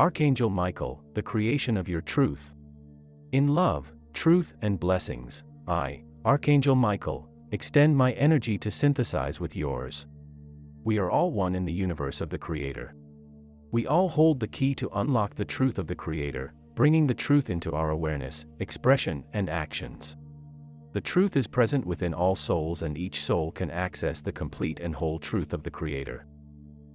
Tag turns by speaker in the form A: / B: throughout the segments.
A: Archangel Michael, the creation of your truth. In love, truth, and blessings, I, Archangel Michael, extend my energy to synthesize with yours. We are all one in the universe of the Creator. We all hold the key to unlock the truth of the Creator, bringing the truth into our awareness, expression, and actions. The truth is present within all souls and each soul can access the complete and whole truth of the Creator.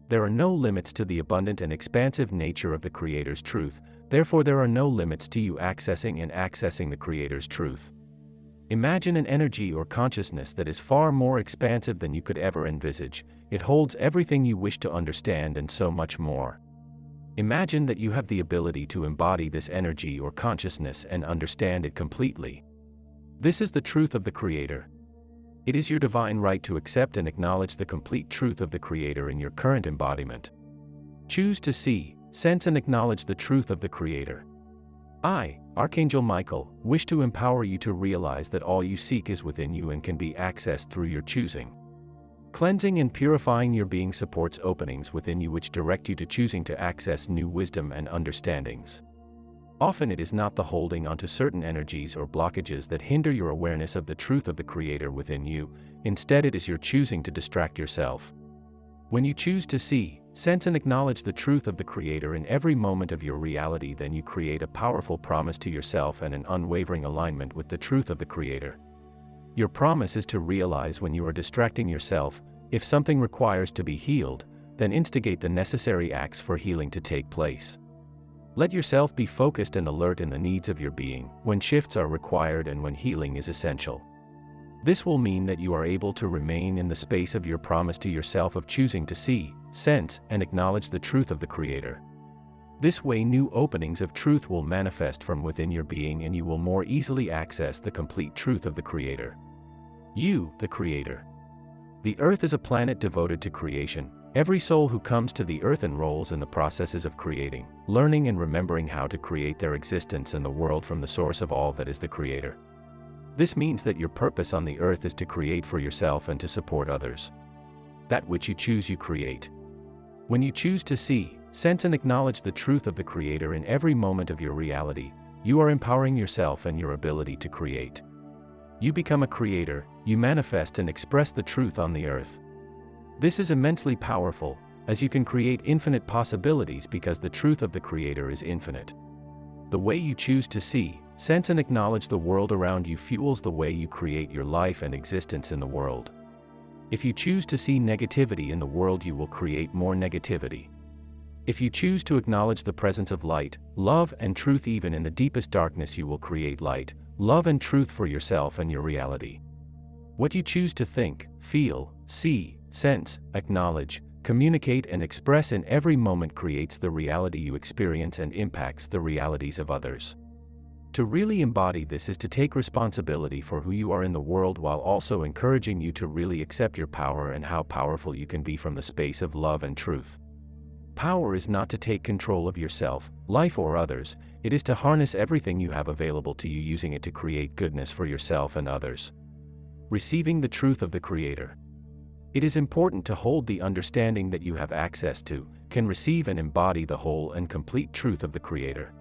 A: There are no limits to the abundant and expansive nature of the Creator's truth, therefore there are no limits to you accessing and accessing the Creator's truth. Imagine an energy or consciousness that is far more expansive than you could ever envisage, it holds everything you wish to understand and so much more. Imagine that you have the ability to embody this energy or consciousness and understand it completely. This is the truth of the Creator. It is your divine right to accept and acknowledge the complete truth of the Creator in your current embodiment. Choose to see, sense and acknowledge the truth of the Creator. I, Archangel Michael, wish to empower you to realize that all you seek is within you and can be accessed through your choosing. Cleansing and purifying your being supports openings within you which direct you to choosing to access new wisdom and understandings. Often it is not the holding onto certain energies or blockages that hinder your awareness of the truth of the Creator within you, instead it is your choosing to distract yourself. When you choose to see, sense and acknowledge the truth of the Creator in every moment of your reality then you create a powerful promise to yourself and an unwavering alignment with the truth of the Creator. Your promise is to realize when you are distracting yourself, if something requires to be healed, then instigate the necessary acts for healing to take place. Let yourself be focused and alert in the needs of your being, when shifts are required and when healing is essential. This will mean that you are able to remain in the space of your promise to yourself of choosing to see, sense, and acknowledge the truth of the Creator. This way new openings of truth will manifest from within your being and you will more easily access the complete truth of the Creator. You, the Creator. The Earth is a planet devoted to creation, Every soul who comes to the earth enrolls in the processes of creating, learning and remembering how to create their existence in the world from the source of all that is the Creator. This means that your purpose on the earth is to create for yourself and to support others. That which you choose you create. When you choose to see, sense and acknowledge the truth of the Creator in every moment of your reality, you are empowering yourself and your ability to create. You become a creator, you manifest and express the truth on the earth. This is immensely powerful, as you can create infinite possibilities because the truth of the Creator is infinite. The way you choose to see, sense and acknowledge the world around you fuels the way you create your life and existence in the world. If you choose to see negativity in the world you will create more negativity. If you choose to acknowledge the presence of light, love and truth even in the deepest darkness you will create light, love and truth for yourself and your reality. What you choose to think, feel, see, sense, acknowledge, communicate and express in every moment creates the reality you experience and impacts the realities of others. To really embody this is to take responsibility for who you are in the world while also encouraging you to really accept your power and how powerful you can be from the space of love and truth. Power is not to take control of yourself, life or others, it is to harness everything you have available to you using it to create goodness for yourself and others. Receiving the truth of the Creator. It is important to hold the understanding that you have access to, can receive and embody the whole and complete truth of the Creator.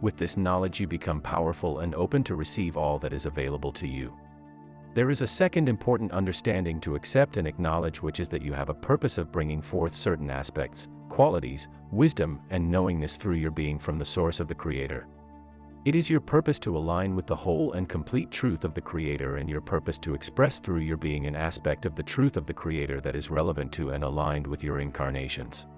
A: With this knowledge you become powerful and open to receive all that is available to you. There is a second important understanding to accept and acknowledge which is that you have a purpose of bringing forth certain aspects, qualities, wisdom, and knowingness through your being from the source of the Creator. It is your purpose to align with the whole and complete truth of the Creator and your purpose to express through your being an aspect of the truth of the Creator that is relevant to and aligned with your incarnations.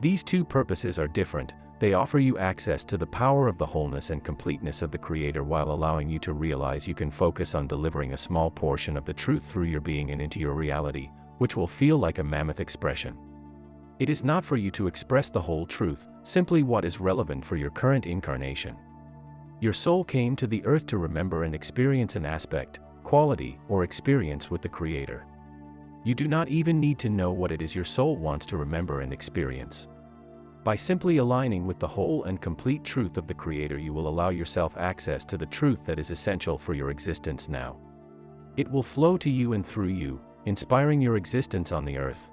A: These two purposes are different, they offer you access to the power of the wholeness and completeness of the Creator while allowing you to realize you can focus on delivering a small portion of the truth through your being and into your reality, which will feel like a mammoth expression. It is not for you to express the whole truth, simply what is relevant for your current incarnation. Your soul came to the earth to remember and experience an aspect, quality, or experience with the Creator. You do not even need to know what it is your soul wants to remember and experience. By simply aligning with the whole and complete truth of the Creator you will allow yourself access to the truth that is essential for your existence now. It will flow to you and through you, inspiring your existence on the earth.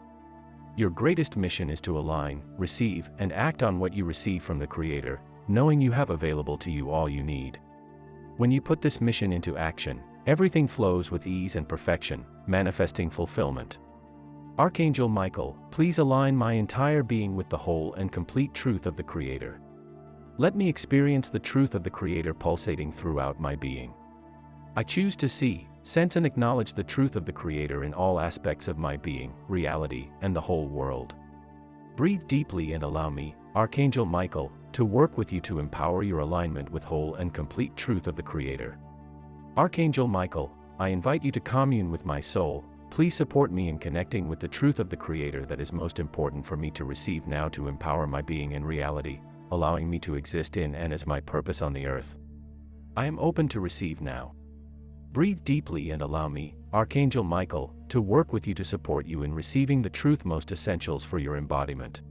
A: Your greatest mission is to align, receive, and act on what you receive from the Creator, knowing you have available to you all you need. When you put this mission into action, everything flows with ease and perfection, manifesting fulfillment. Archangel Michael, please align my entire being with the whole and complete truth of the Creator. Let me experience the truth of the Creator pulsating throughout my being. I choose to see, sense and acknowledge the truth of the Creator in all aspects of my being, reality, and the whole world. Breathe deeply and allow me, Archangel Michael, to work with you to empower your alignment with whole and complete truth of the Creator. Archangel Michael, I invite you to commune with my soul, please support me in connecting with the truth of the Creator that is most important for me to receive now to empower my being in reality, allowing me to exist in and as my purpose on the earth. I am open to receive now. Breathe deeply and allow me, Archangel Michael, to work with you to support you in receiving the truth most essentials for your embodiment.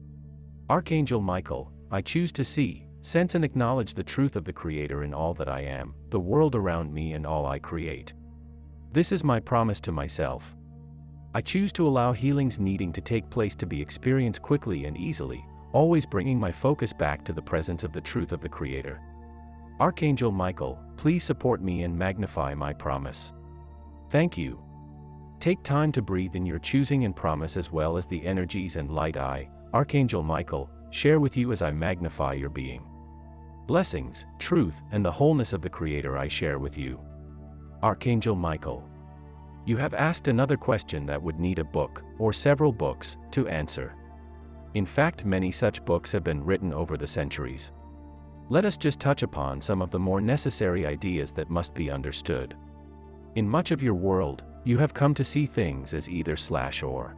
A: Archangel Michael, I choose to see, sense and acknowledge the truth of the Creator in all that I am, the world around me and all I create. This is my promise to myself. I choose to allow healings needing to take place to be experienced quickly and easily, always bringing my focus back to the presence of the truth of the Creator. Archangel Michael, please support me and magnify my promise. Thank you. Take time to breathe in your choosing and promise as well as the energies and light I, Archangel Michael, share with you as I magnify your being. Blessings, truth, and the wholeness of the Creator I share with you. Archangel Michael. You have asked another question that would need a book, or several books, to answer. In fact many such books have been written over the centuries. Let us just touch upon some of the more necessary ideas that must be understood. In much of your world, you have come to see things as either slash or.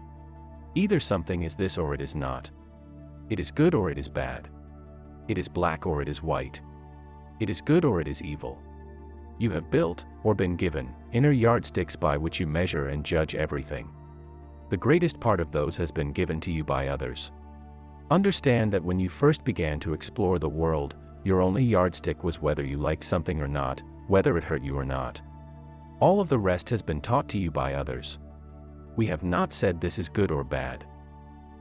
A: Either something is this or it is not. It is good or it is bad. It is black or it is white. It is good or it is evil. You have built, or been given, inner yardsticks by which you measure and judge everything. The greatest part of those has been given to you by others. Understand that when you first began to explore the world, your only yardstick was whether you liked something or not, whether it hurt you or not. All of the rest has been taught to you by others. We have not said this is good or bad.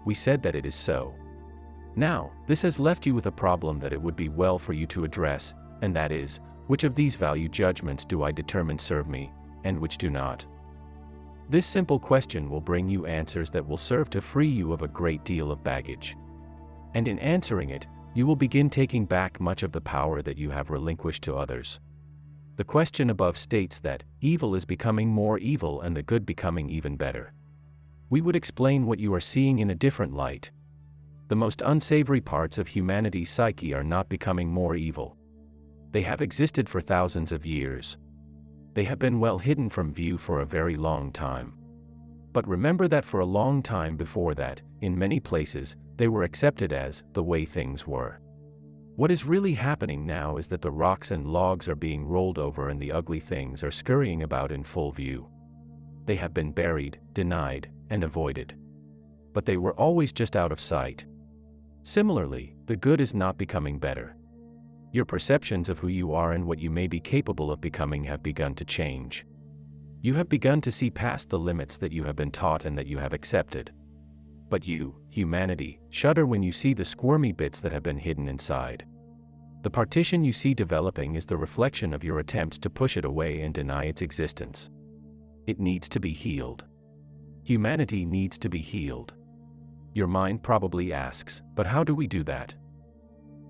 A: We said that it is so. Now, this has left you with a problem that it would be well for you to address, and that is, which of these value judgments do I determine serve me, and which do not? This simple question will bring you answers that will serve to free you of a great deal of baggage. And in answering it, you will begin taking back much of the power that you have relinquished to others. The question above states that evil is becoming more evil and the good becoming even better. We would explain what you are seeing in a different light. The most unsavory parts of humanity's psyche are not becoming more evil. They have existed for thousands of years. They have been well hidden from view for a very long time. But remember that for a long time before that, in many places, they were accepted as the way things were. What is really happening now is that the rocks and logs are being rolled over and the ugly things are scurrying about in full view. They have been buried, denied, and avoided. But they were always just out of sight. Similarly, the good is not becoming better. Your perceptions of who you are and what you may be capable of becoming have begun to change. You have begun to see past the limits that you have been taught and that you have accepted. But you, humanity, shudder when you see the squirmy bits that have been hidden inside. The partition you see developing is the reflection of your attempts to push it away and deny its existence. It needs to be healed. Humanity needs to be healed. Your mind probably asks, but how do we do that?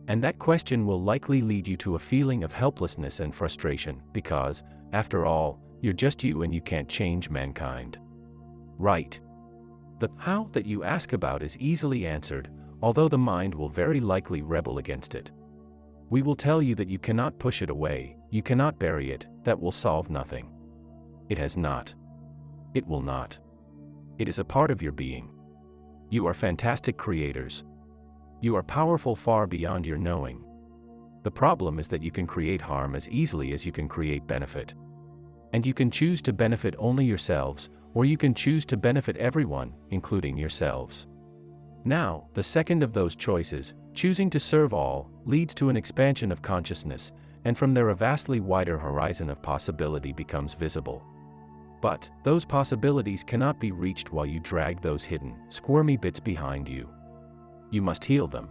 A: And that question will likely lead you to a feeling of helplessness and frustration, because, after all, you're just you and you can't change mankind. Right. The how that you ask about is easily answered, although the mind will very likely rebel against it. We will tell you that you cannot push it away, you cannot bury it, that will solve nothing. It has not. It will not. It is a part of your being. You are fantastic creators. You are powerful far beyond your knowing. The problem is that you can create harm as easily as you can create benefit. And you can choose to benefit only yourselves, or you can choose to benefit everyone, including yourselves. Now, the second of those choices, choosing to serve all, leads to an expansion of consciousness, and from there a vastly wider horizon of possibility becomes visible. But, those possibilities cannot be reached while you drag those hidden, squirmy bits behind you. You must heal them.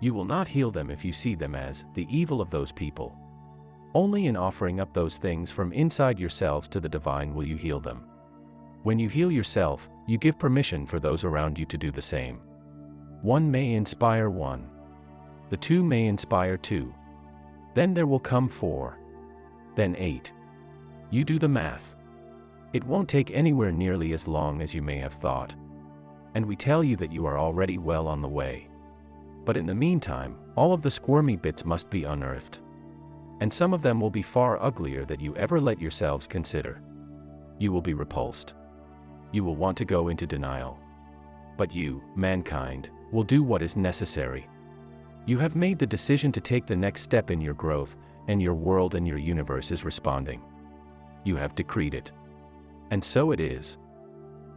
A: You will not heal them if you see them as the evil of those people. Only in offering up those things from inside yourselves to the divine will you heal them. When you heal yourself, you give permission for those around you to do the same. One may inspire one. The two may inspire two. Then there will come four. Then eight. You do the math. It won't take anywhere nearly as long as you may have thought. And we tell you that you are already well on the way. But in the meantime, all of the squirmy bits must be unearthed. And some of them will be far uglier than you ever let yourselves consider. You will be repulsed. You will want to go into denial. But you, mankind, will do what is necessary. You have made the decision to take the next step in your growth, and your world and your universe is responding. You have decreed it. And so it is.